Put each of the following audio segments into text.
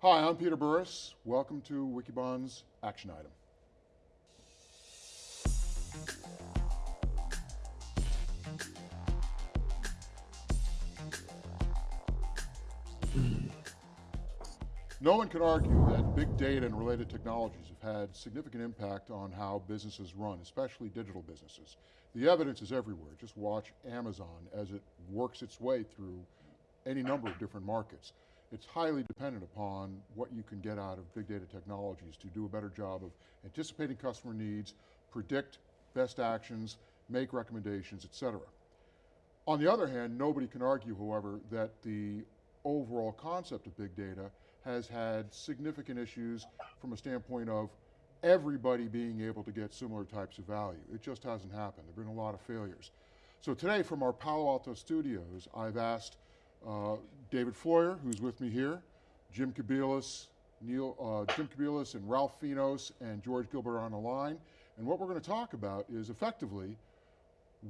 Hi, I'm Peter Burris. Welcome to Wikibon's Action Item. No one can argue that big data and related technologies have had significant impact on how businesses run, especially digital businesses. The evidence is everywhere. Just watch Amazon as it works its way through any number of different markets. It's highly dependent upon what you can get out of big data technologies to do a better job of anticipating customer needs, predict best actions, make recommendations, et cetera. On the other hand, nobody can argue, however, that the overall concept of big data has had significant issues from a standpoint of everybody being able to get similar types of value. It just hasn't happened. There have been a lot of failures. So today from our Palo Alto studios, I've asked uh, David Floyer, who's with me here, Jim Kobielus, Neil, uh, Jim Kobielus and Ralph Finos and George Gilbert are on the line. And what we're going to talk about is effectively,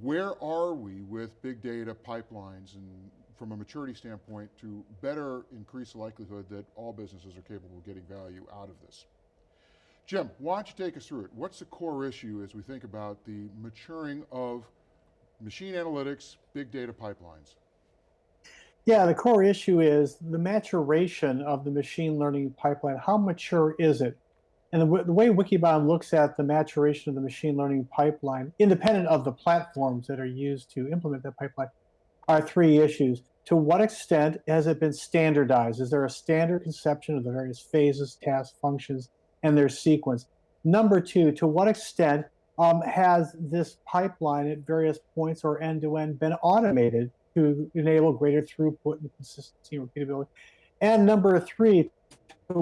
where are we with big data pipelines and from a maturity standpoint to better increase the likelihood that all businesses are capable of getting value out of this. Jim, why don't you take us through it? What's the core issue as we think about the maturing of machine analytics, big data pipelines? Yeah, the core issue is the maturation of the machine learning pipeline. How mature is it? And the, the, way Wikibon looks at the maturation of the machine learning pipeline, independent of the platforms that are used to implement that pipeline, are three issues. To what extent has it been standardized? Is there a standard conception of the various phases, tasks, functions, and their sequence? Number two, to what extent um, has this pipeline at various points or end-to-end -end been automated to enable greater throughput and consistency and repeatability? And number three, to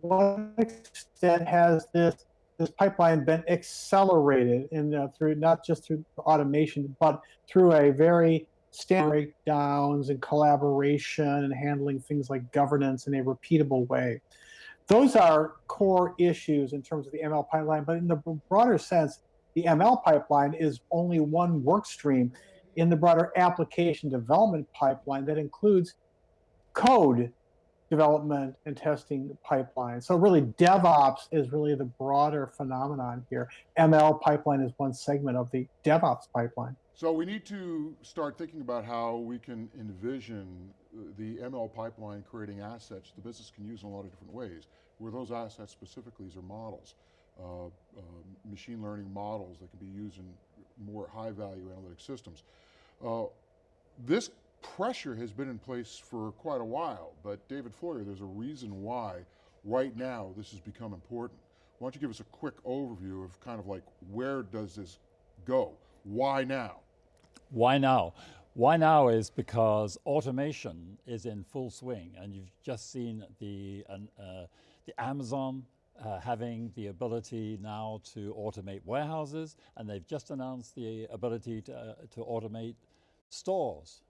what extent has this this pipeline been accelerated in uh, through not just through automation, but through a very standard breakdowns and collaboration and handling things like governance in a repeatable way. Those are core issues in terms of the ML pipeline, but in the broader sense, the ML pipeline is only one work stream in the broader application development pipeline that includes code development and testing pipeline. So really DevOps is really the broader phenomenon here. ML pipeline is one segment of the DevOps pipeline. So we need to start thinking about how we can envision the ML pipeline creating assets the business can use in a lot of different ways, where those assets specifically are models, uh, uh, machine learning models that can be used in more high value analytic systems. Uh, this pressure has been in place for quite a while, but David Floyer, there's a reason why right now this has become important. Why don't you give us a quick overview of kind of like where does this go? Why now? Why now? Why now is because automation is in full swing and you've just seen the, uh, the Amazon uh, having the ability now to automate warehouses and they've just announced the ability to, uh, to automate stores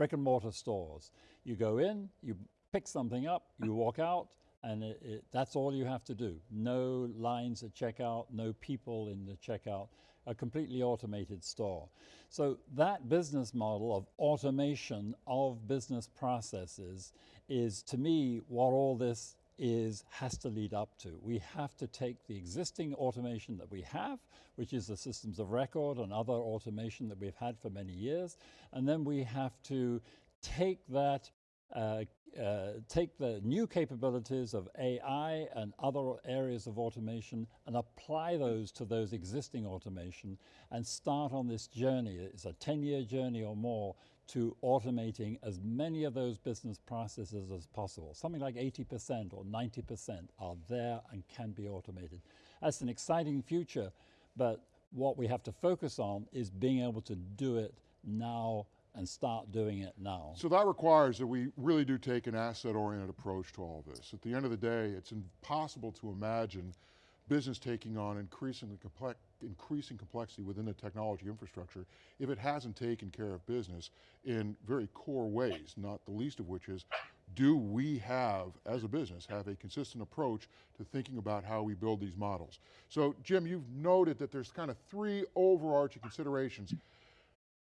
brick and mortar stores. You go in, you pick something up, you walk out, and it, it, that's all you have to do. No lines at checkout, no people in the checkout, a completely automated store. So that business model of automation of business processes is, to me, what all this is has to lead up to. We have to take the existing automation that we have, which is the systems of record and other automation that we've had for many years, and then we have to take that uh, uh, take the new capabilities of AI and other areas of automation and apply those to those existing automation and start on this journey. It's a 10 year journey or more to automating as many of those business processes as possible. Something like 80% or 90% are there and can be automated. That's an exciting future, but what we have to focus on is being able to do it now and start doing it now. So that requires that we really do take an asset-oriented approach to all this. At the end of the day, it's impossible to imagine business taking on increasingly complex, increasing complexity within the technology infrastructure if it hasn't taken care of business in very core ways, not the least of which is, do we have, as a business, have a consistent approach to thinking about how we build these models? So Jim, you've noted that there's kind of three overarching considerations.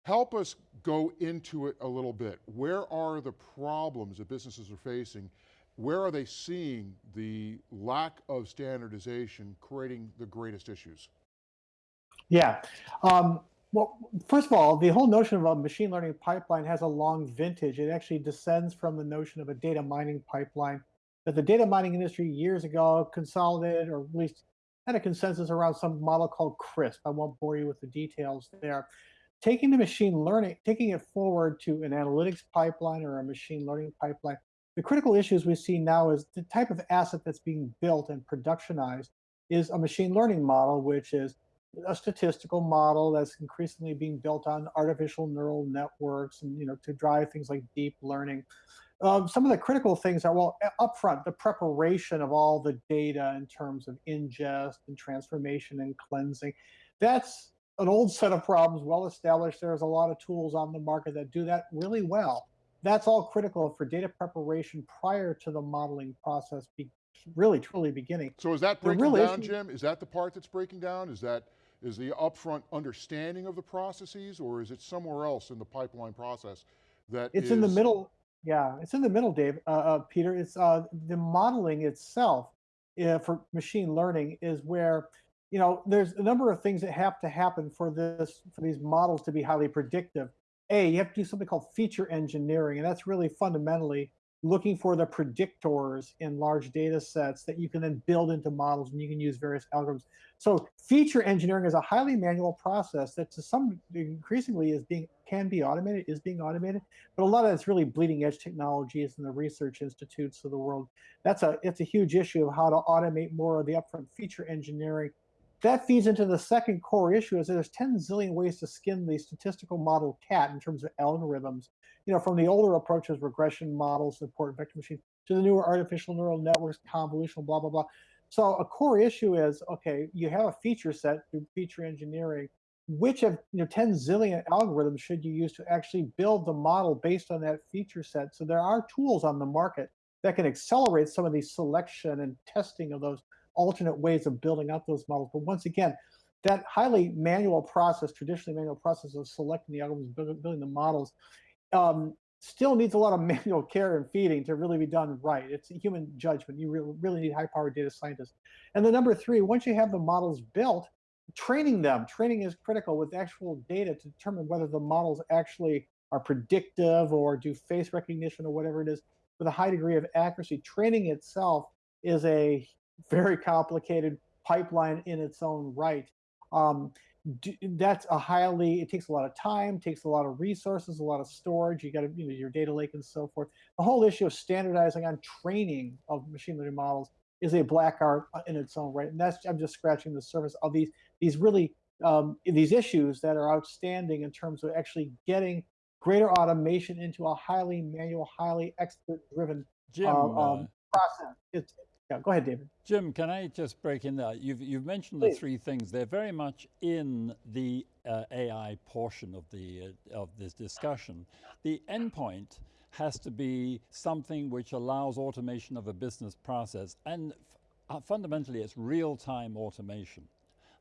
Help us go into it a little bit. Where are the problems that businesses are facing where are they seeing the lack of standardization creating the greatest issues? Yeah. Um, well, first of all, the whole notion of a machine learning pipeline has a long vintage. It actually descends from the notion of a data mining pipeline that the data mining industry years ago consolidated or at least had a consensus around some model called CRISP. I won't bore you with the details there. Taking the machine learning, taking it forward to an analytics pipeline or a machine learning pipeline, the critical issues we see now is the type of asset that's being built and productionized is a machine learning model, which is a statistical model that's increasingly being built on artificial neural networks and you know to drive things like deep learning. Um, some of the critical things are well upfront the preparation of all the data in terms of ingest and transformation and cleansing. That's an old set of problems well established. There's a lot of tools on the market that do that really well that's all critical for data preparation prior to the modeling process be, really truly beginning So is that breaking real down, Jim? Is that the part that's breaking down? Is that, is the upfront understanding of the processes or is it somewhere else in the pipeline process that It's in the middle. Yeah, it's in the middle, Dave. Uh, uh, Peter, it's uh, the modeling itself uh, for machine learning is where you know there's a number of things that have to happen for this for these models to be highly predictive. A, you have to do something called feature engineering, and that's really fundamentally looking for the predictors in large data sets that you can then build into models and you can use various algorithms. So feature engineering is a highly manual process that to some increasingly is being can be automated, is being automated, but a lot of it's really bleeding edge technologies in the research institutes of the world. That's a it's a huge issue of how to automate more of the upfront feature engineering. That feeds into the second core issue is there's 10 zillion ways to skin the statistical model cat in terms of algorithms. You know, from the older approaches, regression models, support vector machines, to the newer artificial neural networks, convolutional, blah, blah, blah. So a core issue is, okay, you have a feature set through feature engineering. Which of you know 10 zillion algorithms should you use to actually build the model based on that feature set? So there are tools on the market that can accelerate some of the selection and testing of those alternate ways of building up those models. But once again, that highly manual process, traditionally manual process of selecting the algorithms, building, the models, um, still needs a lot of manual care and feeding to really be done right. It's human judgment. You really, really need high-powered data scientists. And the number three, once you have the models built, training them, training is critical with actual data to determine whether the models actually are predictive or do face recognition or whatever it is with a high degree of accuracy. Training itself is a very complicated pipeline in its own right. Um, that's a highly it takes a lot of time takes a lot of resources a lot of storage. You got to you know your data lake and so forth. The whole issue of standardizing on training of machine learning models is a black art uh, in its own right. And that's i'm just scratching the surface of these these really um, these issues that are outstanding in terms of actually getting greater automation into a highly manual highly expert driven Jim, uh, uh, um, process. It's yeah go ahead david Jim, can I just break in there? You've, you've mentioned the three things. They're very much in the uh, AI portion of, the, uh, of this discussion. The endpoint has to be something which allows automation of a business process, and f- uh, fundamentally, it's real time automation.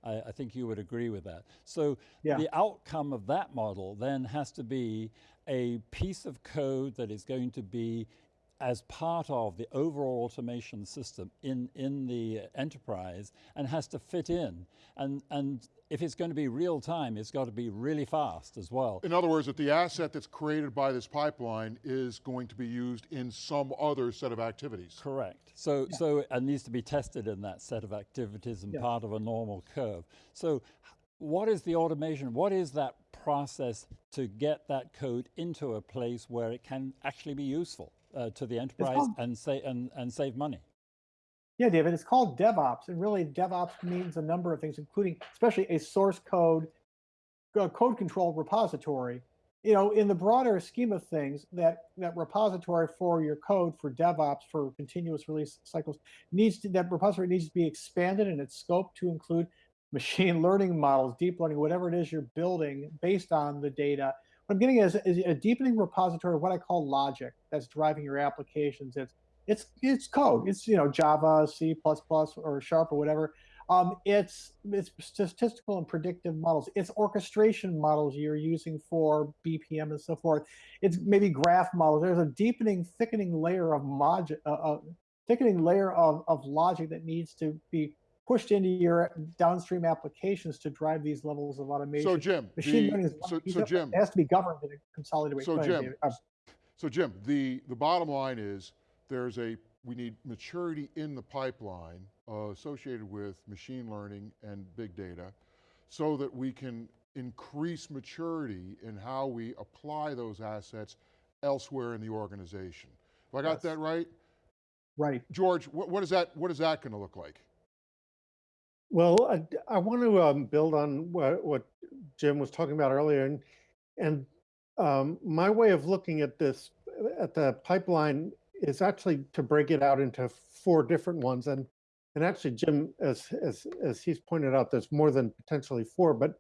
I, I think you would agree with that. So Yeah. the outcome of that model then has to be a piece of code that is going to be as part of the overall automation system in, in the enterprise and has to fit in. And, and if it's going to be real time, it's got to be really fast as well. In other words, that the asset that's created by this pipeline is going to be used in some other set of activities. Correct. So, so it needs to be tested in that set of activities and Yeah. part of a normal curve. So, what is the automation? What is that process to get that code into a place where it can actually be useful uh, to the enterprise called- and, say, and, and save money? Yeah, David, it's called DevOps. And really, DevOps means a number of things, including especially a source code, uh, code control repository. You know, in the broader scheme of things, that, that repository for your code for DevOps for continuous release cycles needs to, that repository needs to be expanded in its scope to include machine learning models, deep learning, whatever it is you're building based on the data. What I'm getting is, is a deepening repository of what I call logic that's driving your applications. It's it's it's code. It's you know Java, C++, or Sharp or whatever. Um, it's it's statistical and predictive models. It's orchestration models you're using for BPM and so forth. It's maybe graph models. There's a deepening, thickening layer of logic, uh, uh, thickening layer of, of logic that needs to be pushed into your downstream applications to drive these levels of automation. So Jim, Machine the- learning is so, so it. Jim, It has to be governed in a consolidated way. So Jim, David. Uh, so Jim, the, the bottom line is there's a, we need maturity in the pipeline uh, associated with machine learning and big data so that we can increase maturity in how we apply those assets elsewhere in the organization. Have I got Yes. that right? right. George, what, what is that, what is that gonna look like? Well, I, I want to um, build on what, what Jim was talking about earlier, and and um, my way of looking at this at the pipeline is actually to break it out into four different ones, and and actually, Jim, as as as he's pointed out, there's more than potentially four, but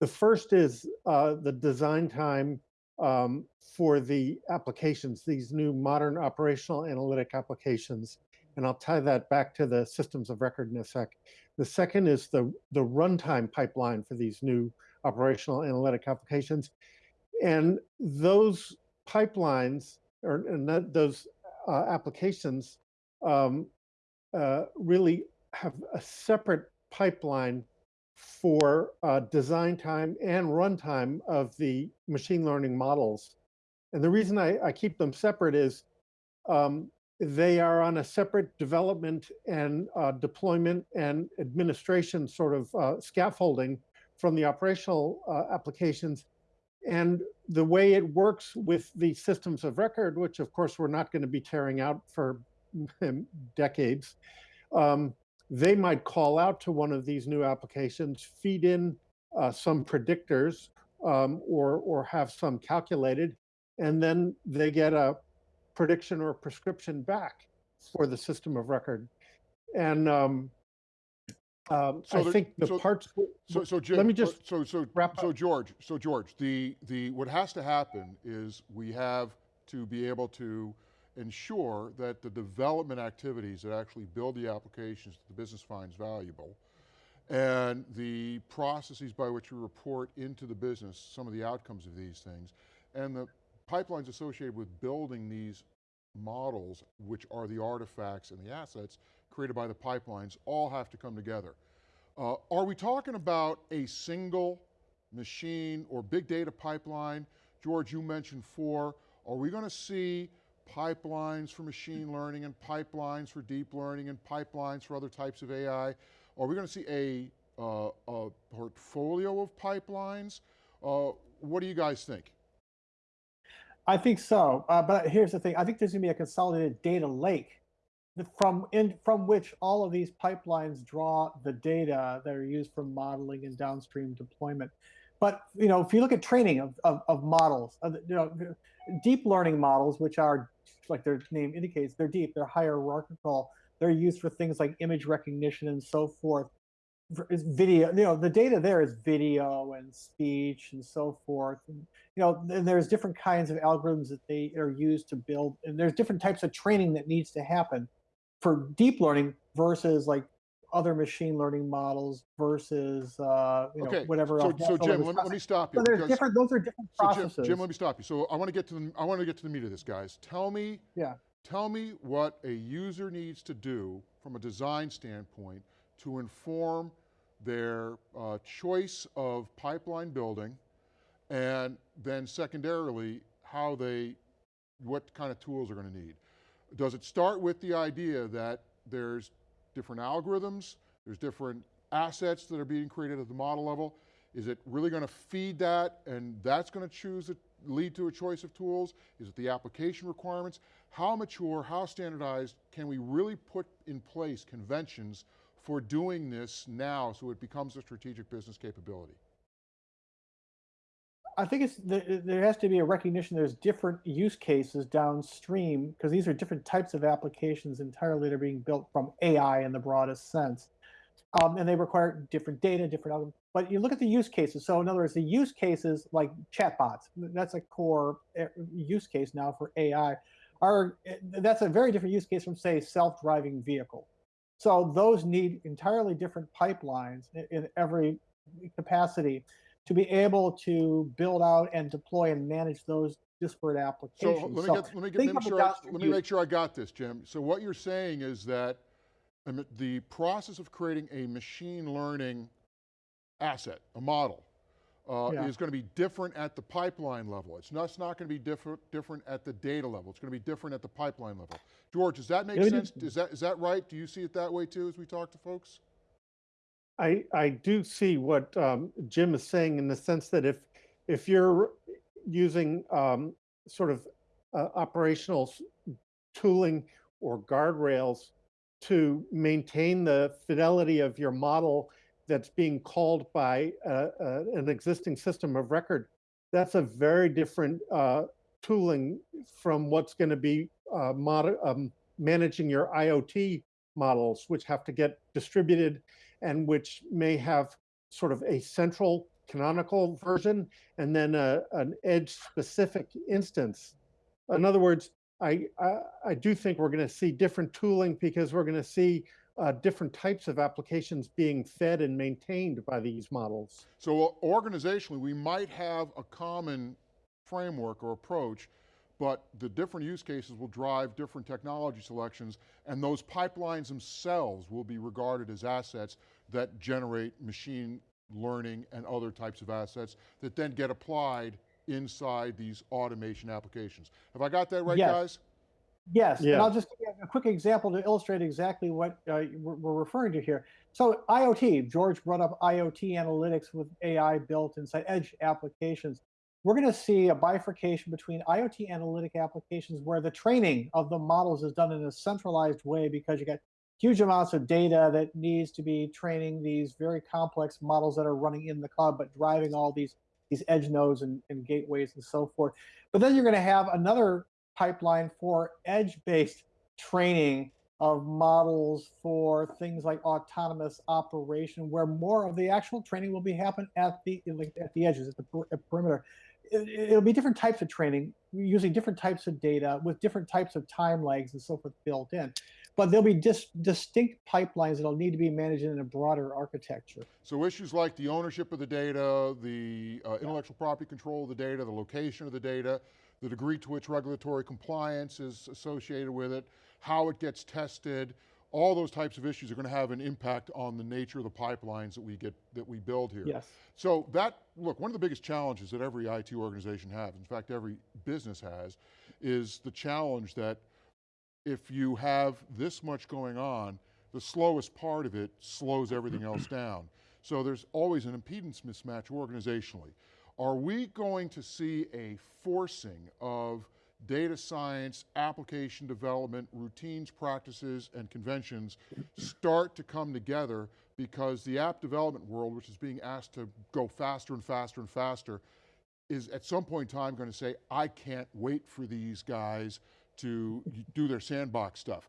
the first is uh, the design time um, for the applications, these new modern operational analytic applications, and I'll tie that back to the systems of record in a sec. The second is the, the runtime pipeline for these new operational analytic applications. And those pipelines or and that, those uh, applications um, uh, really have a separate pipeline for uh, design time and runtime of the machine learning models. And the reason I, I keep them separate is um, they are on a separate development and uh, deployment and administration sort of uh, scaffolding from the operational uh, applications. And the way it works with the systems of record, which of course we're not going to be tearing out for decades, um, they might call out to one of these new applications, feed in uh, some predictors um, or, or have some calculated, and then they get a prediction or prescription back for the system of record. And um, um, So I there- think the so- parts. So, so Jim, Let me just so, so, wrap so up. George, so George, the, the, what has to happen is we have to be able to ensure that the development activities that actually build the applications that the business finds valuable and the processes by which we report into the business some of the outcomes of these things and the pipelines associated with building these models, which are the artifacts and the assets created by the pipelines, all have to come together. Uh, are we talking about a single machine or big data pipeline? George, you mentioned four. Are we going to see pipelines for machine learning and pipelines for deep learning and pipelines for other types of AI? Are we going to see a, uh, a portfolio of pipelines? Uh, what do you guys think? I think so. Uh, but here's the thing. I think there's going to be a consolidated data lake from in from which all of these pipelines draw the data that are used for modeling and downstream deployment. But you know, if you look at training of, of, of models, uh, you know, deep learning models, which are like their name indicates, they're deep, they're hierarchical, they're used for things like image recognition and so forth. Is video, you know, the data there is video and speech and so forth. And, you know, and there's different kinds of algorithms that they are used to build, and there's different types of training that needs to happen for deep learning versus like other machine learning models versus uh, you know Okay, whatever so, else. so Jim, let me, let me stop you. So there's different; those are different So processes. Jim, Jim, let me stop you. So I want to get to the I want to get to the meat of this, guys. Tell me, Yeah. tell me what a user needs to do from a design standpoint to inform their uh, choice of pipeline building, and then secondarily how they, what kind of tools are going to need. Does it start with the idea that there's different algorithms, there's different assets that are being created at the model level? Is it really going to feed that and that's going to choose, it, lead to a choice of tools? Is it the application requirements? How mature, how standardized can we really put in place conventions for doing this now so it becomes a strategic business capability? I think it's there, has to be a recognition there's different use cases downstream because these are different types of applications entirely that are being built from AI in the broadest sense. Um, and they require different data, different. But you look at the use cases. So in other words, the use cases like chatbots, that's a core eh, use case now for AI. Are eh, that's a very different use case from say self-driving vehicle. So those need entirely different pipelines in, in every capacity to be able to build out and deploy and manage those disparate So applications. let me So get, let me get, make sure, I- let me make sure I got this, Jim. So what you're saying is that the process of creating a machine learning asset, a model, uh, Yeah. is going to be different at the pipeline level. It's not, it's not going to be different, different at the data level. It's going to be different at the pipeline level. George, does that make sense? Is that, is that right? Do you see it that way too as we talk to folks? I, I do see what um, Jim is saying in the sense that if if you're using um, sort of uh, operational tooling or guardrails to maintain the fidelity of your model that's being called by uh, uh, an existing system of record, that's a very different uh, tooling from what's going to be uh, um, managing your IoT models, which have to get distributed and which may have sort of a central canonical version and then a, an edge specific instance. In other words, I, I, I do think we're going to see different tooling because we're going to see uh, different types of applications being fed and maintained by these models. So uh, organizationally, we might have a common framework or approach, but the different use cases will drive different technology selections, and those pipelines themselves will be regarded as assets that generate machine learning and other types of assets that then get applied inside these automation applications. Have I got that right, Yes. guys? Yes, and I'll just give you a quick example to illustrate exactly what uh, we're, referring to here. So IoT, George brought up IoT analytics with AI built inside edge applications. We're going to see a bifurcation between IoT analytic applications where the training of the models is done in a centralized way because you got huge amounts of data that needs to be training these very complex models that are running in the cloud, but driving all these these edge nodes and, and gateways and so forth. But then you're going to have another pipeline for edge-based training of models for things like autonomous operation, where more of the actual training will be happen at the at the edges, at the per- at perimeter. It, it'll be different types of training using different types of data with different types of time lags and so forth built in. But there'll be dis- distinct pipelines that'll need to be managed in a broader architecture. So issues like the ownership of the data, the uh, intellectual property control of the data, the location of the data, the degree to which regulatory compliance is associated with it, how it gets tested, all those types of issues are going to have an impact on the nature of the pipelines that we get that we build here. Yes. So that look, one of the biggest challenges that every IT organization has, in fact every business has, is the challenge that if you have this much going on, the slowest part of it slows everything else down. So there's always an impedance mismatch organizationally. Are we going to see a forcing of data science, application development, routines, practices, and conventions start to come together because the app development world, which is being asked to go faster and faster and faster, is at some point in time going to say, I can't wait for these guys to do their sandbox stuff.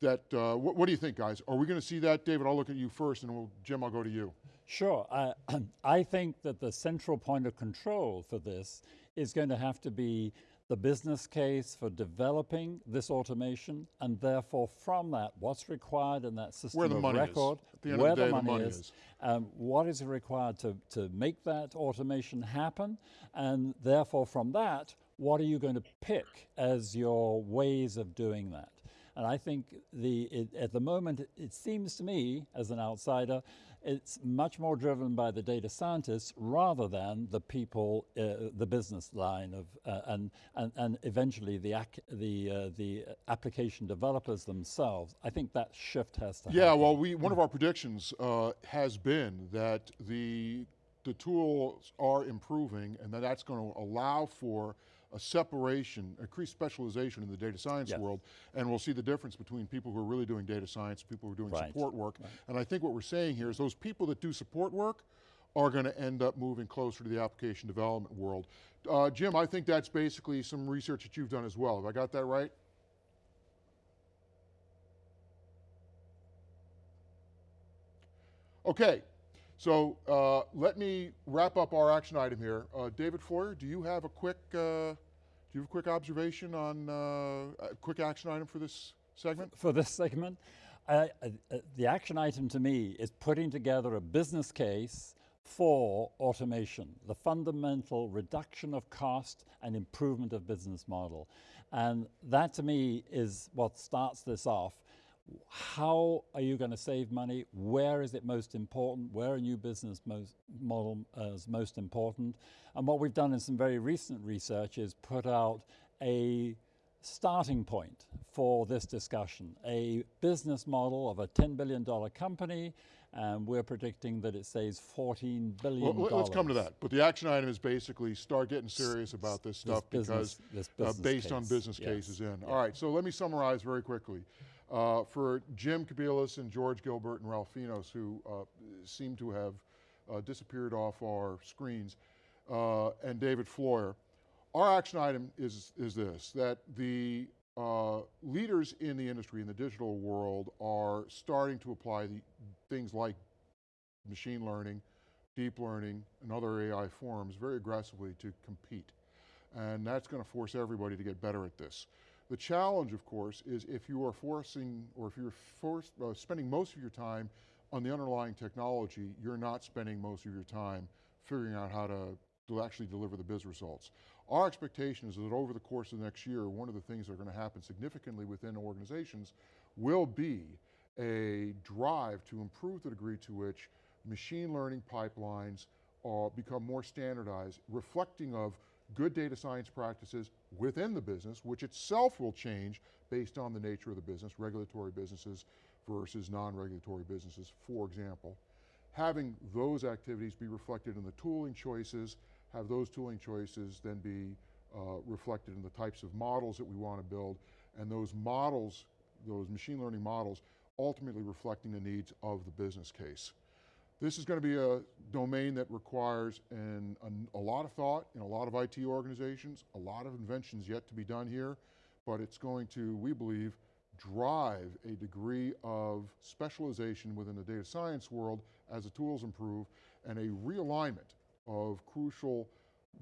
That, uh, what, do you think, guys? Are we going to see that, David? I'll look at you first, and we'll, Jim, I'll go to you. Sure. I, I think that the central point of control for this is going to have to be the business case for developing this automation, and therefore from that, what's required in that system Where the of money is. record, At the end of where the day, the the money, money is, is. um, what is required to, to make that automation happen, and therefore from that, what are you going to pick as your ways of doing that? And I think the it, at the moment, it, it seems to me, as an outsider, it's much more driven by the data scientists rather than the people, uh, the business line of, uh, and, and and eventually the ac- the uh, the application developers themselves. I think that shift has to Yeah, happen. well, we, one of our predictions uh, has been that the, the tools are improving and that that's going to allow for a separation, increased specialization in the data science world, and we'll see the difference between people who are really doing data science and people who are doing Right, support work. And I think what we're saying here is those people that do support work are going to end up moving closer to the application development world. Uh, Jim, I think that's basically some research that you've done as well. Have I got that right? Okay, so uh, let me wrap up our action item here. Uh, David Floyer, do you have a quick, uh, do you have a quick observation on uh, a quick action item for this segment? for this segment. Uh, the action item to me is putting together a business case for automation, the fundamental reduction of cost and improvement of business model. And that to me is what starts this off. How are you going to save money? Where is it most important? Where are new business most model uh, is most important? And what we've done in some very recent research is put out a starting point for this discussion, a business model of a $10 billion company, and we're predicting that it saves 14 billion. Well, let- let's come to that. But the action item is basically start getting serious about this stuff business- because this uh, based on business yes. cases in. All right, so let me summarize very quickly. Uh, for Jim Kobielus and George Gilbert and Ralph Finos, who uh, seem to have uh, disappeared off our screens, uh, and David Floyer, our action item is, is this, that the uh, leaders in the industry, in the digital world, are starting to apply the things like machine learning, deep learning, and other AI forms very aggressively to compete. And that's going to force everybody to get better at this. The challenge, of course, is if you are forcing, or if you're forced, uh, spending most of your time on the underlying technology, you're not spending most of your time figuring out how to, actually deliver the biz results. Our expectation is that over the course of the next year, one of the things that are going to happen significantly within organizations will be a drive to improve the degree to which machine learning pipelines uh, become more standardized, reflecting of good data science practices within the business, which itself will change based on the nature of the business, regulatory businesses versus non-regulatory businesses, for example. Having those activities be reflected in the tooling choices, have those tooling choices then be uh, reflected in the types of models that we want to build, and those models, those machine learning models, ultimately reflecting the needs of the business case. This is going to be a domain that requires an, an, a lot of thought in a lot of IT organizations, a lot of inventions yet to be done here, but it's going to, we believe, drive a degree of specialization within the data science world as the tools improve and a realignment of crucial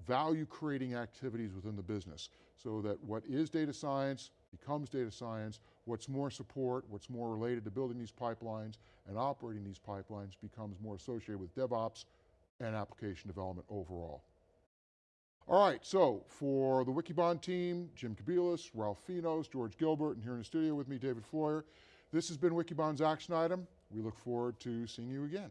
value creating activities within the business so that what is data science becomes data science, what's more support, what's more related to building these pipelines and operating these pipelines becomes more associated with DevOps and application development overall. All right, so for the Wikibon team, Jim Kobielus, Ralph Finos, George Gilbert, and here in the studio with me, David Floyer, this has been Wikibon's action item. We look forward to seeing you again.